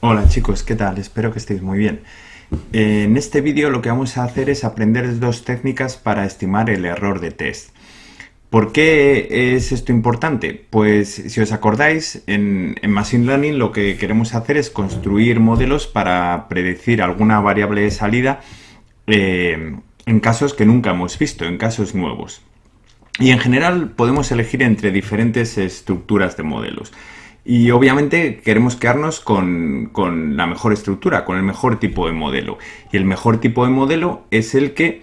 Hola chicos, ¿qué tal? Espero que estéis muy bien. En este vídeo lo que vamos a hacer es aprender dos técnicas para estimar el error de test. ¿Por qué es esto importante? Pues si os acordáis, en, Machine Learning lo que queremos hacer es construir modelos para predecir alguna variable de salida eh, en casos que nunca hemos visto, en casos nuevos. Y en general podemos elegir entre diferentes estructuras de modelos. Y obviamente queremos quedarnos con, la mejor estructura, con el mejor tipo de modelo. Y el mejor tipo de modelo es el que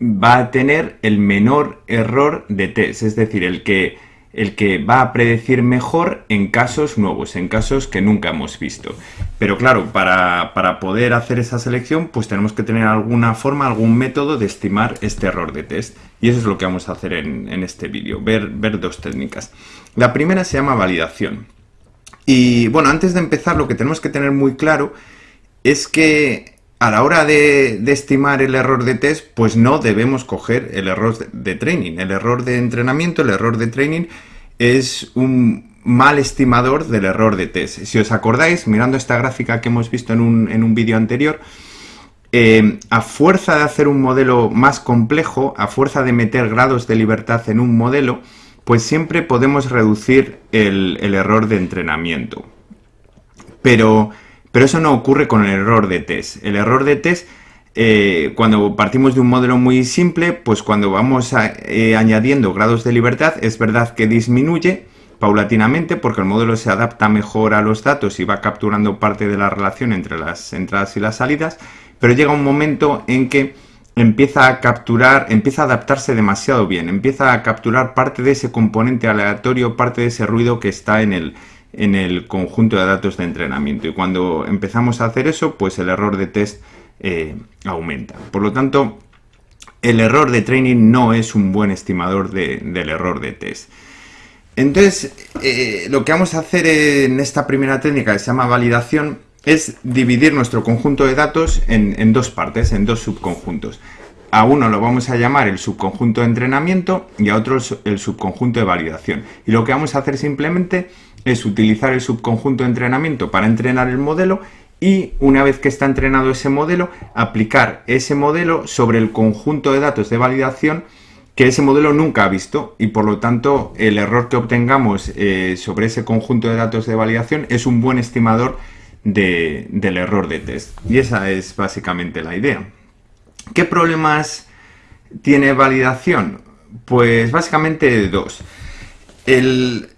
va a tener el menor error de test, es decir, el que, el que va a predecir mejor en casos nuevos, en casos que nunca hemos visto. Pero claro, para, poder hacer esa selección, pues tenemos que tener alguna forma, algún método de estimar este error de test. Y eso es lo que vamos a hacer en, este vídeo, ver, ver dos técnicas. La primera se llama validación. Y bueno, antes de empezar lo que tenemos que tener muy claro es que a la hora de, estimar el error de test, pues no debemos coger el error de, training. El error de entrenamiento, el error de training es un mal estimador del error de test. Si os acordáis, mirando esta gráfica que hemos visto en un, vídeo anterior, eh, a fuerza de hacer un modelo más complejo, a fuerza de meter grados de libertad en un modelo, pues siempre podemos reducir el, error de entrenamiento. Pero, pero, eso no ocurre con el error de test. El error de test, eh, cuando partimos de un modelo muy simple, pues cuando vamos eh, añadiendo grados de libertad, es verdad que disminuye paulatinamente porque el modelo se adapta mejor a los datos y va capturando parte de la relación entre las entradas y las salidas, pero llega un momento en que empieza a capturar, empieza a adaptarse demasiado bien, empieza a capturar parte de ese componente aleatorio, parte de ese ruido que está en el, en el conjunto de datos de entrenamiento. Y cuando empezamos a hacer eso, pues el error de test eh, aumenta. Por lo tanto, el error de training no es un buen estimador del error de test. Entonces, eh, lo que vamos a hacer en esta primera técnica que se llama validación es dividir nuestro conjunto de datos en, dos partes, en dos subconjuntos. A uno lo vamos a llamar el subconjunto de entrenamiento y a otro el subconjunto de validación. Y lo que vamos a hacer simplemente es utilizar el subconjunto de entrenamiento para entrenar el modelo y una vez que está entrenado ese modelo, aplicar ese modelo sobre el conjunto de datos de validación que ese modelo nunca ha visto y por lo tanto el error que obtengamos eh, sobre ese conjunto de datos de validación es un buen estimador del error de test. Y esa es básicamente la idea. ¿Qué problemas tiene validación? Pues básicamente dos. El,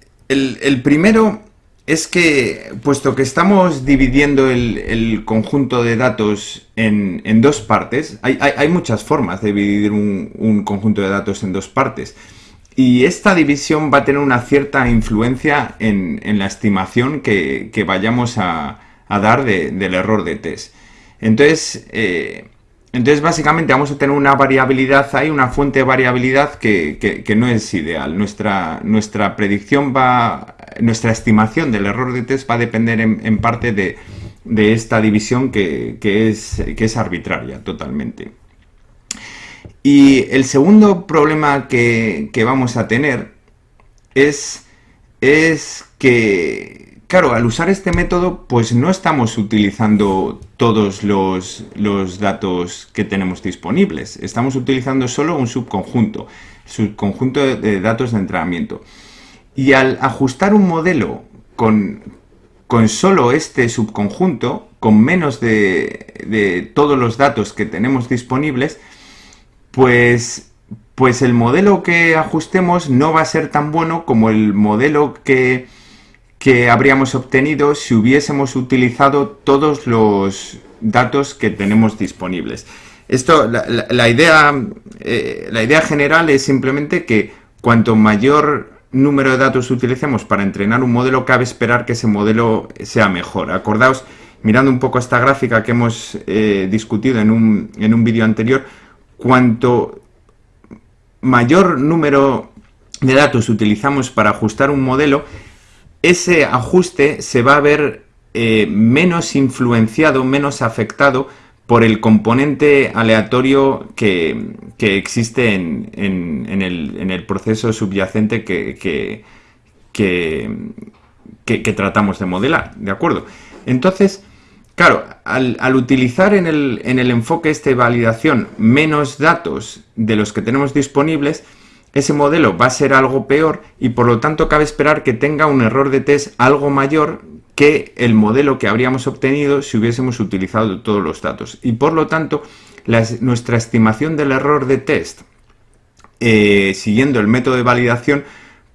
primero es que, puesto que estamos dividiendo el, conjunto de datos en, dos partes, hay, muchas formas de dividir un, conjunto de datos en dos partes. Y esta división va a tener una cierta influencia en, la estimación que vayamos a, a dar del error de test. Entonces, eh, entonces, básicamente vamos a tener una variabilidad ahí, una fuente de variabilidad que, no es ideal. Nuestra, nuestra predicción va, nuestra estimación del error de test va a depender en, parte de, esta división que, es, que es arbitraria totalmente. Y el segundo problema que, vamos a tener es, es que, Claro, al usar este método, pues no estamos utilizando todos los, datos que tenemos disponibles. Estamos utilizando solo un subconjunto, subconjunto de, datos de entrenamiento. Y al ajustar un modelo con, con solo este subconjunto, con menos de, de, todos los datos que tenemos disponibles, pues, pues el modelo que ajustemos no va a ser tan bueno como el modelo que que habríamos obtenido si hubiésemos utilizado todos los datos que tenemos disponibles. Esto, la, idea, eh, la idea general es simplemente que cuanto mayor número de datos utilicemos para entrenar un modelo, cabe esperar que ese modelo sea mejor. Acordaos, mirando un poco esta gráfica que hemos eh, discutido en un, en un vídeo anterior, cuanto mayor número de datos utilizamos para ajustar un modelo, ese ajuste se va a ver eh, menos influenciado, menos afectado por el componente aleatorio que, existe en, el, proceso subyacente que, tratamos de modelar, ¿de acuerdo? Entonces, claro, al, utilizar en el, en el enfoque este validación menos datos de los que tenemos disponibles, ese modelo va a ser algo peor y por lo tanto cabe esperar que tenga un error de test algo mayor que el modelo que habríamos obtenido si hubiésemos utilizado todos los datos. Y por lo tanto, nuestra estimación del error de test eh, siguiendo el método de validación,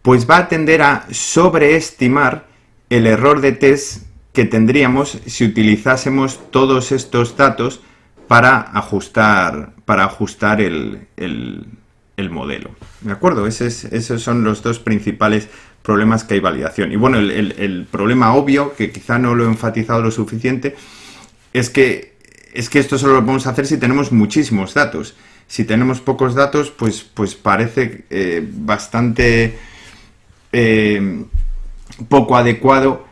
pues va a tender a sobreestimar el error de test que tendríamos si utilizásemos todos estos datos para ajustar, para ajustar el, modelo. ¿De acuerdo? esos son los dos principales problemas que hay validación. Y bueno, el, problema obvio, que quizá no lo he enfatizado lo suficiente, es que, es que esto solo lo podemos hacer si tenemos muchísimos datos. Si tenemos pocos datos, pues, pues parece eh, bastante eh, poco adecuado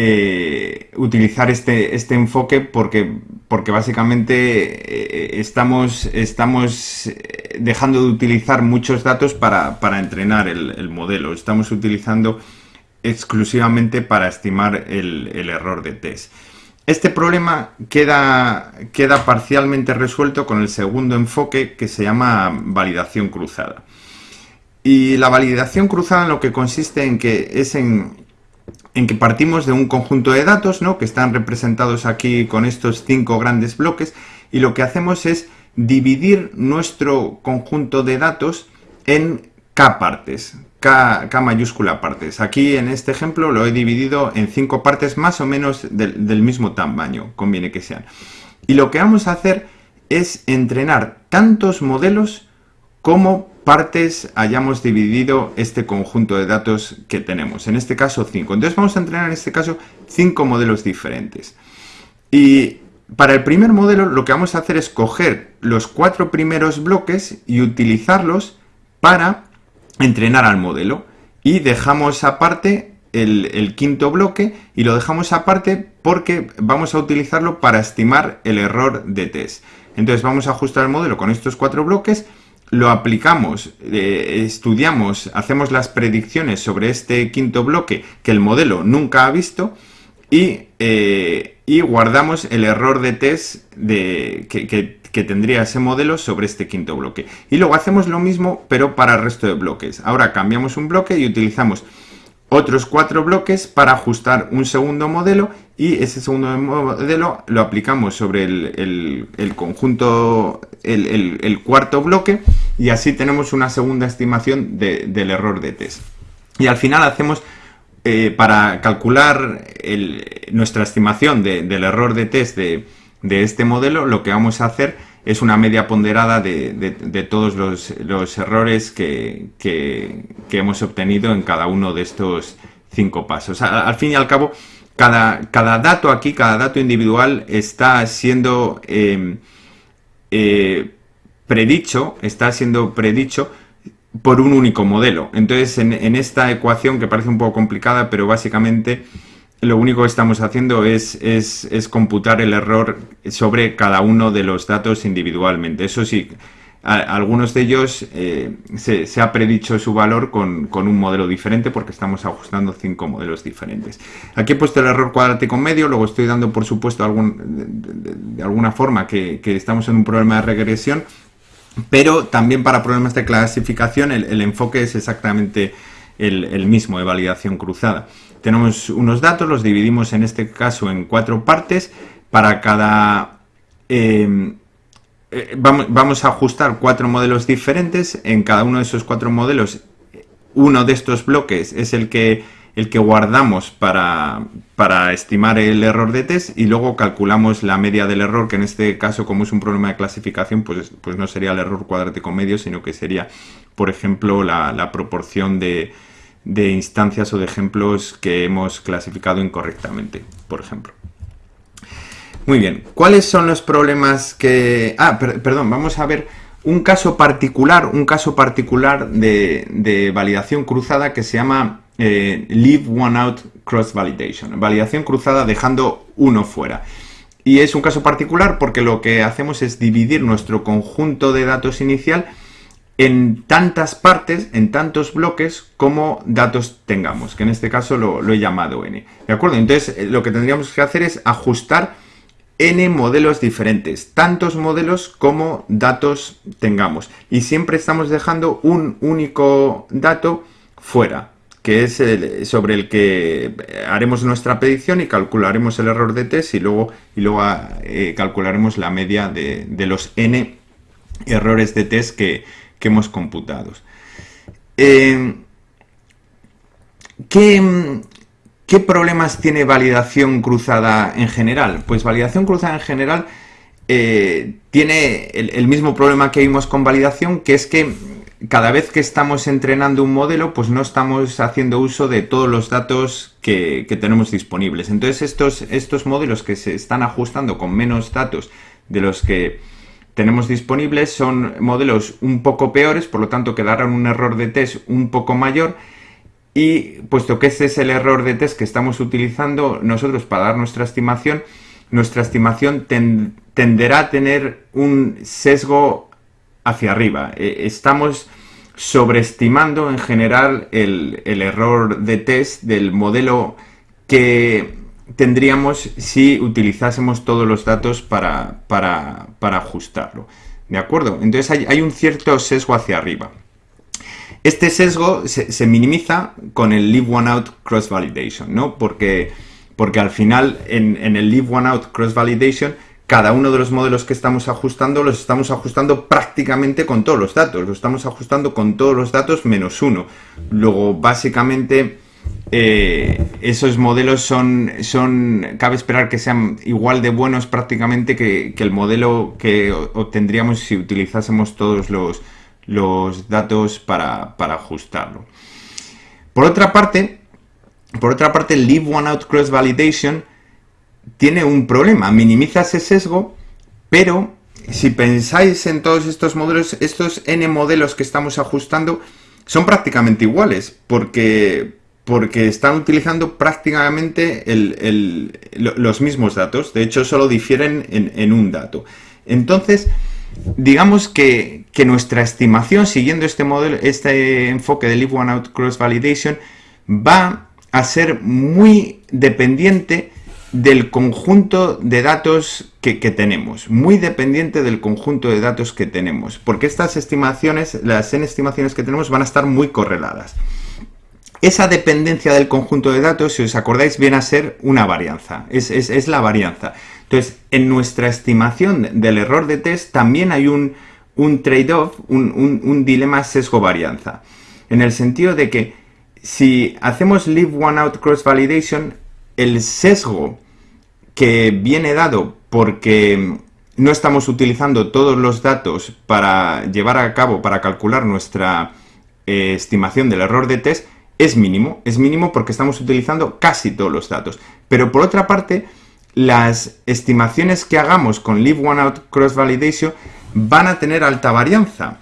eh, utilizar este, este enfoque porque, porque básicamente estamos, estamos dejando de utilizar muchos datos para, entrenar el, modelo. Estamos utilizando exclusivamente para estimar el, el error de test. Este problema queda, queda parcialmente resuelto con el segundo enfoque que se llama validación cruzada. Y la validación cruzada en lo que consiste en que es en, que partimos de un conjunto de datos ¿no? que están representados aquí con estos cinco grandes bloques y lo que hacemos es dividir nuestro conjunto de datos en K partes. K, mayúscula partes. Aquí en este ejemplo lo he dividido en cinco partes más o menos del, mismo tamaño, conviene que sean. Y lo que vamos a hacer es entrenar tantos modelos como partes hayamos dividido este conjunto de datos que tenemos. En este caso 5. Entonces vamos a entrenar en este caso cinco modelos diferentes. Y para el primer modelo lo que vamos a hacer es coger los cuatro primeros bloques y utilizarlos para entrenar al modelo y dejamos aparte el, el, quinto bloque y lo dejamos aparte porque vamos a utilizarlo para estimar el error de test. Entonces vamos a ajustar el modelo con estos cuatro bloques, lo aplicamos, eh, estudiamos, hacemos las predicciones sobre este quinto bloque que el modelo nunca ha visto y, eh, y guardamos el error de test de, que, que que tendría ese modelo sobre este quinto bloque. Y luego hacemos lo mismo, pero para el resto de bloques. Ahora cambiamos un bloque y utilizamos otros cuatro bloques para ajustar un segundo modelo y ese segundo modelo lo aplicamos sobre el, conjunto, el, cuarto bloque y así tenemos una segunda estimación del error de test. Y al final hacemos, eh, para calcular nuestra estimación del error de test de, de este modelo, lo que vamos a hacer es una media ponderada de, todos los, errores que, hemos obtenido en cada uno de estos cinco pasos. Al, fin y al cabo, cada, cada, dato aquí, cada dato individual está siendo em, eh, predicho, está siendo predicho por un único modelo. Entonces, en, en esta ecuación, que parece un poco complicada, pero básicamente lo único que estamos haciendo es, es, computar el error sobre cada uno de los datos individualmente. Eso sí, algunos de ellos eh, se, ha predicho su valor con, un modelo diferente porque estamos ajustando cinco modelos diferentes. Aquí he puesto el error cuadrático medio, luego estoy dando por supuesto algún, de, alguna forma que, estamos en un problema de regresión, pero también para problemas de clasificación el, enfoque es exactamente el, el mismo de validación cruzada. Tenemos unos datos, los dividimos en este caso en cuatro partes. Para cada... Em, eh, vamos, a ajustar cuatro modelos diferentes. En cada uno de esos cuatro modelos, uno de estos bloques es el que, el que guardamos para, para estimar el error de test y luego calculamos la media del error, que en este caso, como es un problema de clasificación, pues, pues no sería el error cuadrático medio, sino que sería, por ejemplo, la proporción de, de instancias o de ejemplos que hemos clasificado incorrectamente, por ejemplo. Muy bien, ¿cuáles son los problemas que...? Ah, perdón, vamos a ver un caso particular, un caso particular de, validación cruzada que se llama eh, Leave One Out Cross Validation, validación cruzada dejando uno fuera. Y es un caso particular porque lo que hacemos es dividir nuestro conjunto de datos inicial en tantas partes, en tantos bloques, como datos tengamos, que en este caso lo, he llamado n. ¿De acuerdo? Entonces, eh, lo que tendríamos que hacer es ajustar n modelos diferentes, tantos modelos como datos tengamos. Y siempre estamos dejando un único dato fuera, que es sobre el que haremos nuestra predicción y calcularemos el error de test y luego, y luego eh, calcularemos la media de, los n errores de test que, que hemos computado. Eh, ¿qué, ¿Qué problemas tiene validación cruzada en general? Pues validación cruzada en general eh, tiene el, mismo problema que vimos con validación, que es que cada vez que estamos entrenando un modelo, pues no estamos haciendo uso de todos los datos que, tenemos disponibles. Entonces estos, estos modelos que se están ajustando con menos datos de los que tenemos disponibles son modelos un poco peores, por lo tanto que darán un error de test un poco mayor y puesto que ese es el error de test que estamos utilizando nosotros para dar nuestra estimación, nuestra estimación tenderá a tener un sesgo hacia arriba. E, estamos sobreestimando en general el, error de test del modelo que tendríamos si utilizásemos todos los datos para, ajustarlo. ¿De acuerdo? Entonces hay, hay un cierto sesgo hacia arriba. Este sesgo se, minimiza con el Leave One Out Cross Validation, ¿no? Porque, porque al final en, el Leave One Out Cross Validation cada uno de los modelos que estamos ajustando los estamos ajustando prácticamente con todos los datos, los estamos ajustando con todos los datos menos uno. Luego, básicamente, eh, esos modelos son, son, cabe esperar que sean igual de buenos prácticamente que el modelo que obtendríamos si utilizásemos todos los, los datos para, ajustarlo. Por otra parte, por otra parte, el Leave One Out Cross Validation tiene un problema, minimiza ese sesgo, pero si pensáis en todos estos modelos, estos n modelos que estamos ajustando son prácticamente iguales, porque, porque están utilizando prácticamente los mismos datos, de hecho solo difieren en, un dato. Entonces, digamos que, nuestra estimación, siguiendo este modelo, este enfoque de Leave One Out Cross Validation, va a ser muy dependiente del conjunto de datos que, tenemos, muy dependiente del conjunto de datos que tenemos, porque estas estimaciones, las n estimaciones que tenemos van a estar muy correladas. Esa dependencia del conjunto de datos, si os acordáis, viene a ser una varianza, es, es la varianza. Entonces, en nuestra estimación del error de test también hay un, trade-off, un, dilema sesgo-varianza. En el sentido de que si hacemos leave one out cross validation, el sesgo que viene dado porque no estamos utilizando todos los datos para llevar a cabo, para calcular nuestra eh, estimación del error de test, es mínimo. Es mínimo porque estamos utilizando casi todos los datos. Pero por otra parte, las estimaciones que hagamos con Leave One Out Cross Validation van a tener alta varianza,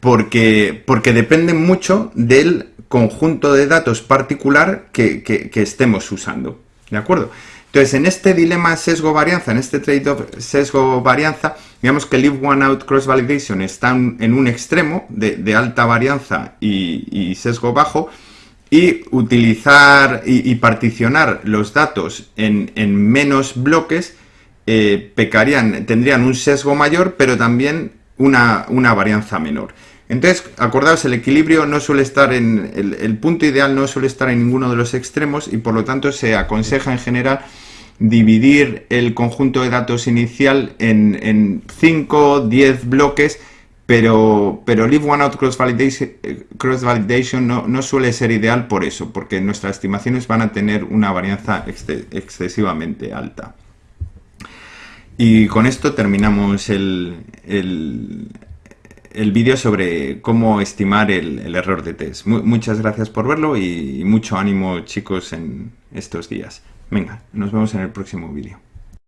porque, porque dependen mucho del conjunto de datos particular que, estemos usando. ¿De acuerdo? Entonces, en este dilema sesgo-varianza, en este trade-off sesgo-varianza, digamos que Leave One Out Cross Validation está en un extremo de, alta varianza y sesgo bajo, y utilizar y, particionar los datos en, menos bloques eh, pecarían, tendrían un sesgo mayor, pero también una, varianza menor. Entonces, acordaos, el equilibrio no suele estar en, el, punto ideal no suele estar en ninguno de los extremos y por lo tanto se aconseja en general dividir el conjunto de datos inicial en 5 o 10 bloques pero, pero Leave One Out Cross Validation, validation no, suele ser ideal por eso, porque nuestras estimaciones van a tener una varianza excesivamente alta. Y con esto terminamos el, el, vídeo sobre cómo estimar el, error de test. muchas gracias por verlo y mucho ánimo chicos en estos días. Venga, nos vemos en el próximo vídeo.